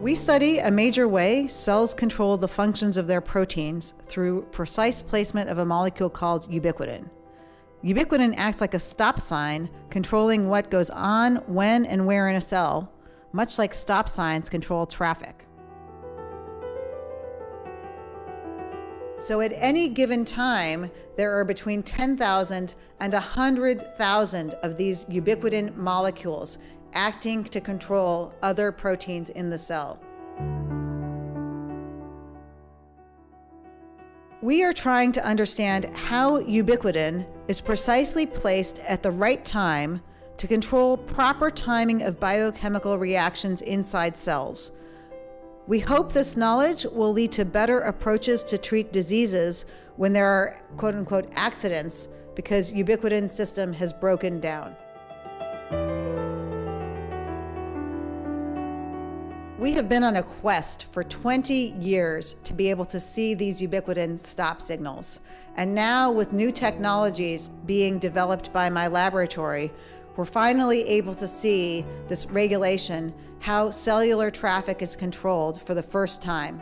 We study a major way cells control the functions of their proteins through precise placement of a molecule called ubiquitin. Ubiquitin acts like a stop sign, controlling what goes on, when, and where in a cell, much like stop signs control traffic. So at any given time, there are between 10,000 and 100,000 of these ubiquitin molecules acting to control other proteins in the cell. We are trying to understand how ubiquitin is precisely placed at the right time to control proper timing of biochemical reactions inside cells. We hope this knowledge will lead to better approaches to treat diseases when there are quote unquote accidents because ubiquitin system has broken down. We have been on a quest for 20 years to be able to see these ubiquitin stop signals. And now with new technologies being developed by my laboratory, we're finally able to see this regulation, how cellular traffic is controlled for the first time.